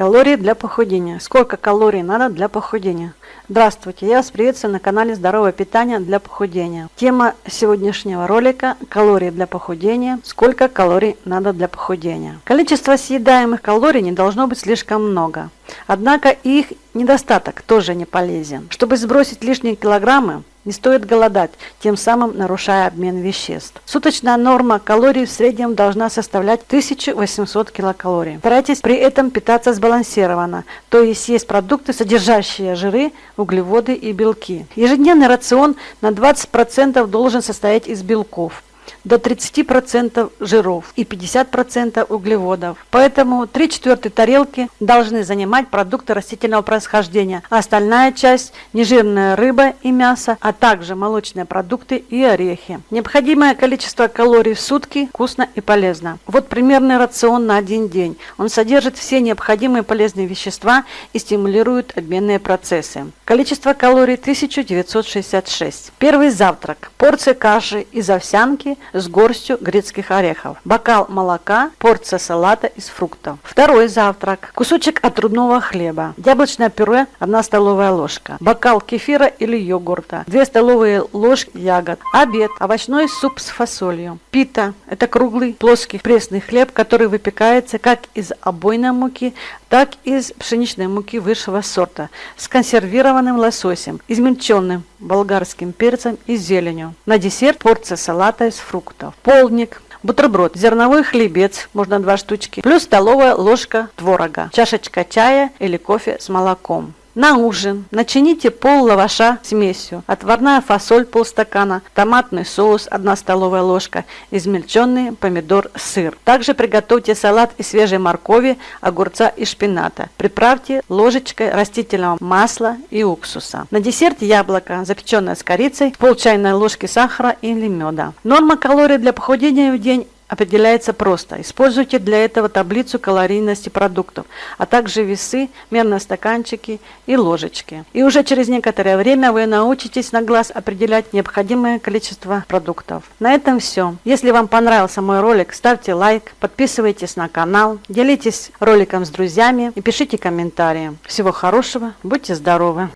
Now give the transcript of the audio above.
Калории для похудения. Сколько калорий надо для похудения? Здравствуйте, я вас приветствую на канале Здоровое питание для похудения. Тема сегодняшнего ролика – калории для похудения. Сколько калорий надо для похудения? Количество съедаемых калорий не должно быть слишком много. Однако их недостаток тоже не полезен. Чтобы сбросить лишние килограммы, не стоит голодать, тем самым нарушая обмен веществ. Суточная норма калорий в среднем должна составлять 1800 килокалорий. Старайтесь при этом питаться сбалансированно, то есть есть продукты, содержащие жиры, углеводы и белки. Ежедневный рацион на 20% должен состоять из белков до 30% жиров и 50% углеводов. Поэтому 3 четвертой тарелки должны занимать продукты растительного происхождения, а остальная часть – нежирная рыба и мясо, а также молочные продукты и орехи. Необходимое количество калорий в сутки вкусно и полезно. Вот примерный рацион на один день. Он содержит все необходимые полезные вещества и стимулирует обменные процессы. Количество калорий 1966. Первый завтрак. Порция каши из овсянки с горстью грецких орехов, бокал молока, порция салата из фруктов. Второй завтрак. Кусочек отрубного хлеба, яблочное пюре 1 столовая ложка, бокал кефира или йогурта, 2 столовые ложки ягод. Обед. Овощной суп с фасолью. Пита. Это круглый плоский пресный хлеб, который выпекается как из обойной муки, так и из пшеничной муки высшего сорта с консервированным лососем, измельченным болгарским перцем и зеленью. На десерт порция салата из фруктов. Полдник. Бутерброд, зерновой хлебец, можно два штучки, плюс столовая ложка творога, чашечка чая или кофе с молоком. На ужин начините пол лаваша смесью, отварная фасоль полстакана, томатный соус 1 столовая ложка, измельченный помидор, сыр. Также приготовьте салат из свежей моркови, огурца и шпината. Приправьте ложечкой растительного масла и уксуса. На десерт яблоко, запеченное с корицей, пол чайной ложки сахара или меда. Норма калорий для похудения в день определяется просто. Используйте для этого таблицу калорийности продуктов, а также весы, мерные стаканчики и ложечки. И уже через некоторое время вы научитесь на глаз определять необходимое количество продуктов. На этом все. Если вам понравился мой ролик, ставьте лайк, подписывайтесь на канал, делитесь роликом с друзьями и пишите комментарии. Всего хорошего, будьте здоровы!